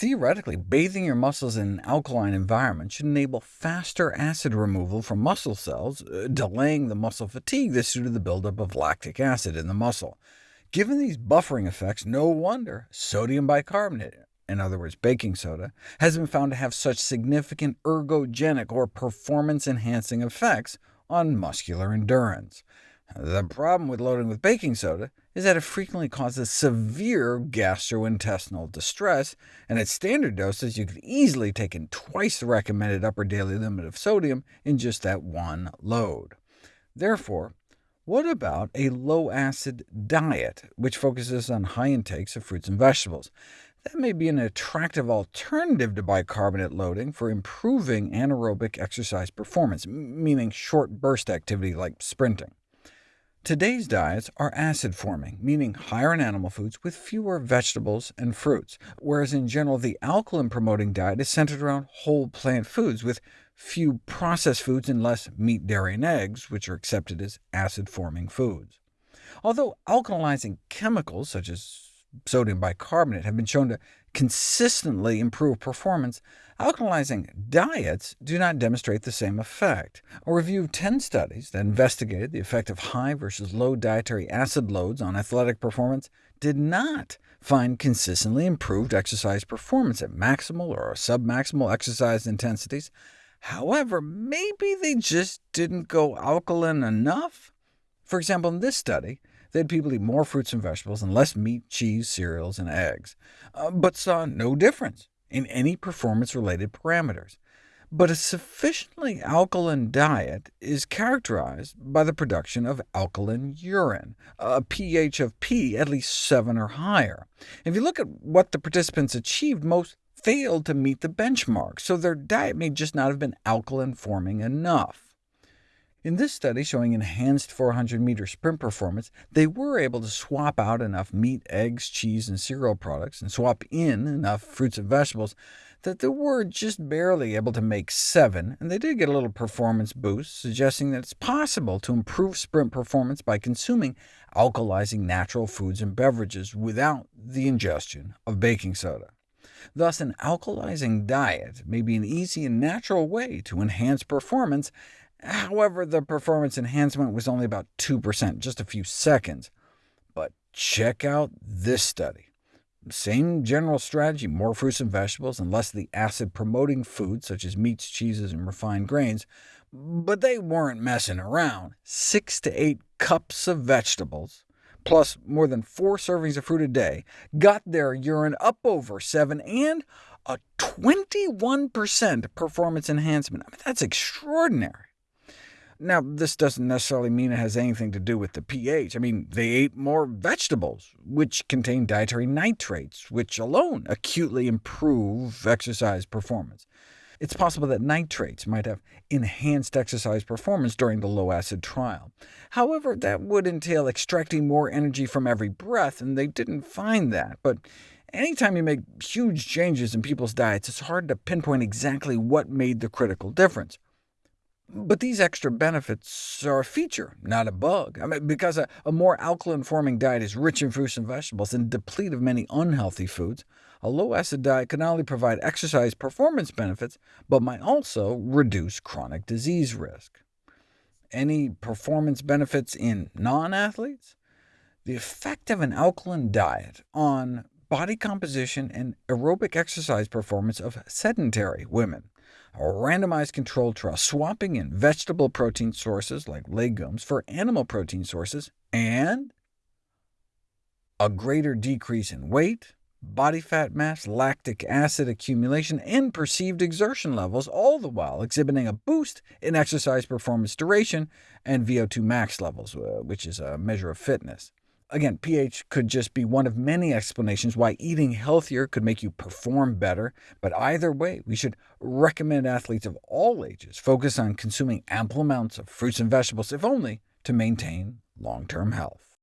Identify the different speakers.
Speaker 1: Theoretically, bathing your muscles in an alkaline environment should enable faster acid removal from muscle cells, uh, delaying the muscle fatigue that's due to the buildup of lactic acid in the muscle. Given these buffering effects, no wonder sodium bicarbonate, in other words baking soda, has been found to have such significant ergogenic or performance-enhancing effects on muscular endurance. The problem with loading with baking soda is that it frequently causes severe gastrointestinal distress, and at standard doses you could easily take in twice the recommended upper daily limit of sodium in just that one load. Therefore, what about a low-acid diet, which focuses on high intakes of fruits and vegetables? That may be an attractive alternative to bicarbonate loading for improving anaerobic exercise performance, meaning short burst activity like sprinting. Today's diets are acid-forming, meaning higher in animal foods with fewer vegetables and fruits, whereas in general the alkaline-promoting diet is centered around whole plant foods, with few processed foods and less meat, dairy, and eggs, which are accepted as acid-forming foods. Although alkalizing chemicals, such as sodium bicarbonate, have been shown to consistently improve performance, alkalizing diets do not demonstrate the same effect. A review of 10 studies that investigated the effect of high versus low dietary acid loads on athletic performance did not find consistently improved exercise performance at maximal or submaximal exercise intensities. However, maybe they just didn't go alkaline enough? For example, in this study, they had people eat more fruits and vegetables and less meat, cheese, cereals, and eggs, uh, but saw no difference in any performance-related parameters. But a sufficiently alkaline diet is characterized by the production of alkaline urine, a pH of P at least 7 or higher. If you look at what the participants achieved, most failed to meet the benchmark, so their diet may just not have been alkaline-forming enough. In this study showing enhanced 400-meter sprint performance, they were able to swap out enough meat, eggs, cheese, and cereal products, and swap in enough fruits and vegetables that they were just barely able to make 7, and they did get a little performance boost, suggesting that it's possible to improve sprint performance by consuming alkalizing natural foods and beverages without the ingestion of baking soda. Thus, an alkalizing diet may be an easy and natural way to enhance performance, However, the performance enhancement was only about 2%, just a few seconds. But check out this study. Same general strategy, more fruits and vegetables, and less of the acid-promoting foods, such as meats, cheeses, and refined grains. But they weren't messing around. Six to eight cups of vegetables, plus more than four servings of fruit a day, got their urine up over 7, and a 21% performance enhancement. I mean, that's extraordinary. Now, this doesn't necessarily mean it has anything to do with the pH. I mean, they ate more vegetables, which contain dietary nitrates, which alone acutely improve exercise performance. It's possible that nitrates might have enhanced exercise performance during the low-acid trial. However, that would entail extracting more energy from every breath, and they didn't find that. But anytime you make huge changes in people's diets, it's hard to pinpoint exactly what made the critical difference. But these extra benefits are a feature, not a bug, I mean, because a, a more alkaline-forming diet is rich in fruits and vegetables and deplete of many unhealthy foods. A low-acid diet can not only provide exercise performance benefits, but might also reduce chronic disease risk. Any performance benefits in non-athletes? The effect of an alkaline diet on body composition and aerobic exercise performance of sedentary women a randomized controlled trial swapping in vegetable protein sources like legumes for animal protein sources, and a greater decrease in weight, body fat mass, lactic acid accumulation, and perceived exertion levels, all the while exhibiting a boost in exercise performance duration and VO2 max levels, uh, which is a measure of fitness. Again, pH could just be one of many explanations why eating healthier could make you perform better, but either way, we should recommend athletes of all ages focus on consuming ample amounts of fruits and vegetables, if only to maintain long-term health.